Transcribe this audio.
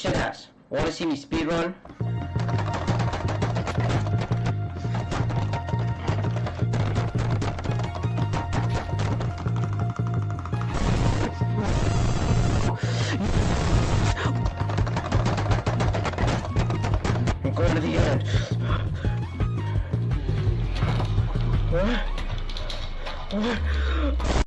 shit ass. Wanna see me speedrun? I'm going to the end. What? What?